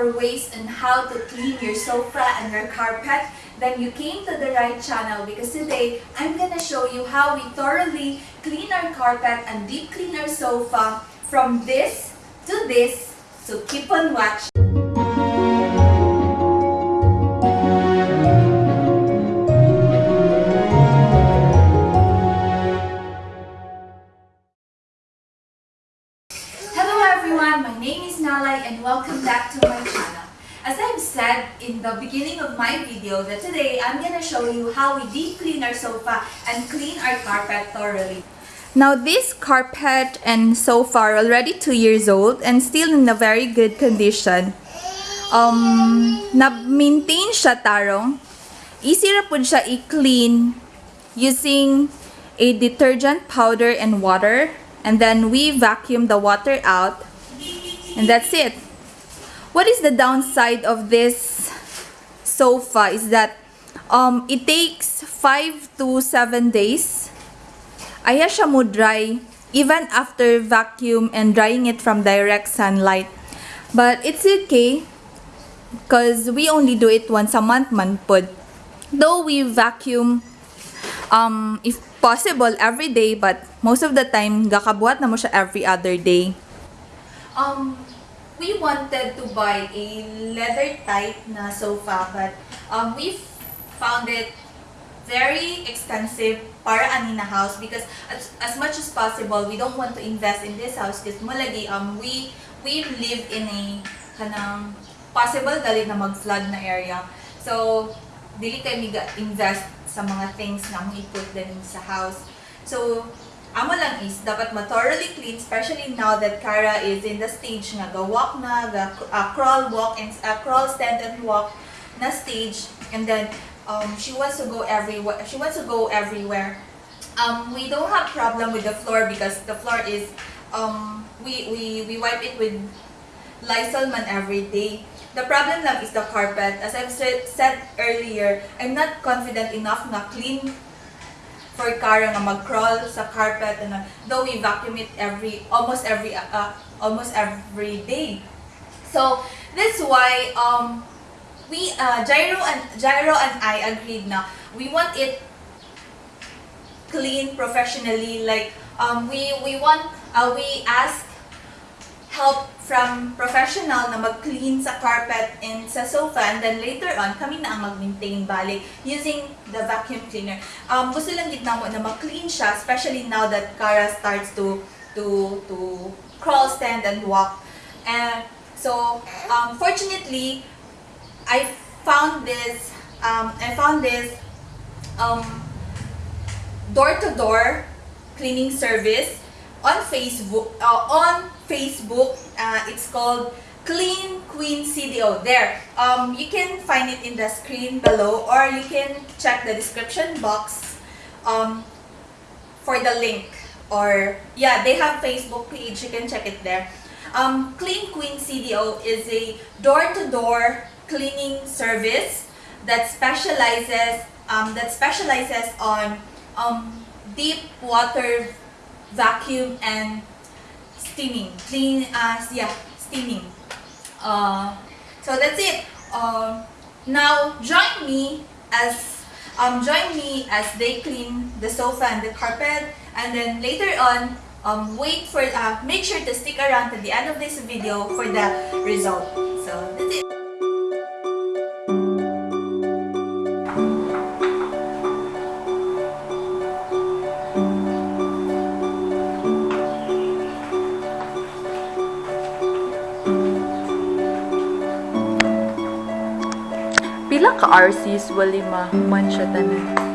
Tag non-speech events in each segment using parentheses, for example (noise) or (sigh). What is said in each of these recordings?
for ways on how to clean your sofa and your carpet, then you came to the right channel because today I'm gonna show you how we thoroughly clean our carpet and deep clean our sofa from this to this. So keep on watching. And welcome back to my channel. As I've said in the beginning of my video that today I'm gonna show you how we deep clean our sofa and clean our carpet thoroughly. Now this carpet and sofa are already 2 years old and still in a very good condition. Um, na-maintain siya tarong. Easy ra siya i-clean using a detergent powder and water and then we vacuum the water out and that's it. What is the downside of this sofa is that um, it takes 5 to 7 days. Aya siya mo dry even after vacuum and drying it from direct sunlight. But it's okay because we only do it once a month man pod. Though we vacuum um, if possible every day but most of the time gakabuhat na mo siya every other day. Um, we wanted to buy a leather type na sofa but um, we found it very expensive para ani na house because as, as much as possible we don't want to invest in this house because mulagi um we we live in a kanang possible dali na mag-flood na area. So dili kay miga invest sa mga things na mo i-put din sa house. So amo lang is dapat ma-thoroughly clean especially now that Kara is in the stage nga ga walk na ga uh, crawl walk and uh, crawl stand and walk na stage and then um, she wants to go everywhere she wants to go everywhere um, we don't have problem with the floor because the floor is um, we, we, we wipe it with Lysol man every day. The problem lang is the carpet. As I've said earlier, I'm not confident enough na clean for Kara nga mag-crawl sa carpet and uh, though we vacuum it every almost every uh, almost every day. So that's why um we uh, Gyro and Gyro and I agreed na we want it clean professionally like um we we want uh, we ask help from professional na mag-clean sa carpet and sa sofa and then later on kami na ang mag-maintain balik using the vacuum cleaner. Um, gusto lang gid namo na mag-clean siya especially now that Kara starts to to to crawl, stand and walk. And so um, fortunately I found this um, I found this um, door-to-door cleaning service on Facebook uh, on Facebook uh, it's called Clean Queen CDO there um, you can find it in the screen below or you can check the description box um, for the link or yeah they have Facebook page you can check it there. Um, Clean Queen CDO is a door-to-door cleaning service that specializes um, that specializes on um, deep water vacuum and steaming clean uh, yeah steaming. Uh, so that's it. Uh, now join me as um, join me as they clean the sofa and the carpet and then later on um, wait for uh, make sure to stick around to the end of this video for the result. So that's it ka-RCs, walima, man siya tanan.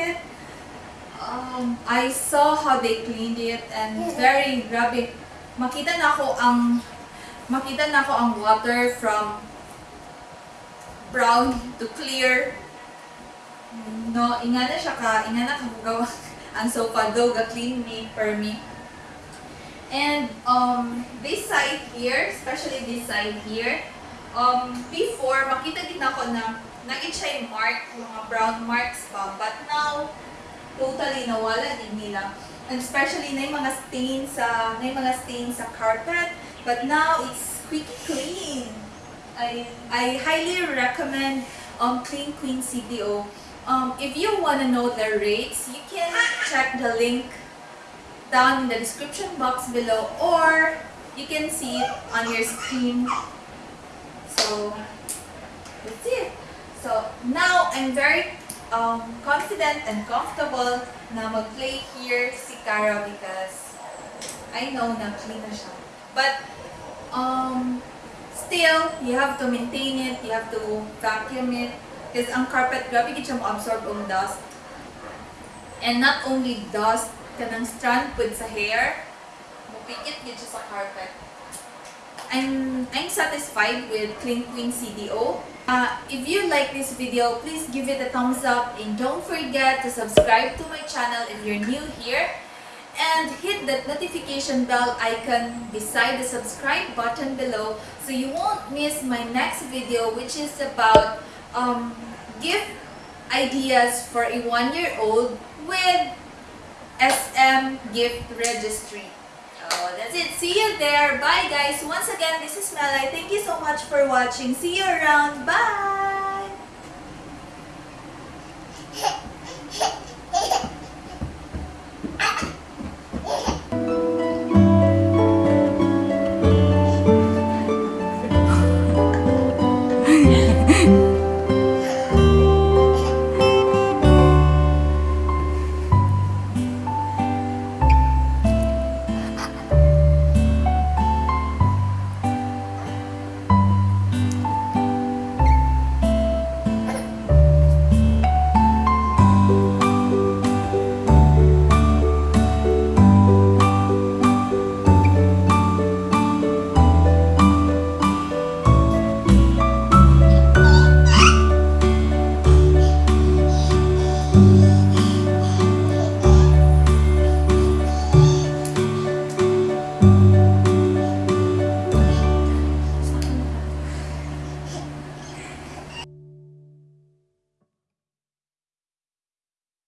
It. Um, I saw how they cleaned it and very grabe. Makita na ako ang makita na ako ang water from brown to clear. No, inga na siya ka, inga na kahugaw (laughs) ang sofa though ga clean me per me. And um, this side here, especially this side here, um, before, makita din ako na yung mark, mga brown marks pa. But now, totally nawala din nila. And especially na yung mga stain sa, na yung mga stain sa carpet. But now, it's squeaky clean. I, I highly recommend um, Clean Queen CDO. Um, if you want to know their rates, you can check the link down in the description box below or you can see it on your screen so that's it. So now I'm very um, confident and comfortable na mag-play here si Kara because I know na clean na siya. But um, still, you have to maintain it, you have to vacuum it. Because ang carpet, grabe gid siya mo-absorb ang dust. And not only dust, kanang strand pud sa hair, mupikit gid sa carpet. I'm I'm satisfied with Clean Queen CDO. Uh, if you like this video, please give it a thumbs up and don't forget to subscribe to my channel if you're new here and hit that notification bell icon beside the subscribe button below so you won't miss my next video which is about um, gift ideas for a one-year-old with SM Gift Registry. Oh, that's it. See you there. Bye, guys. Once again, this is Melai. Thank you so much for watching. See you around. Bye!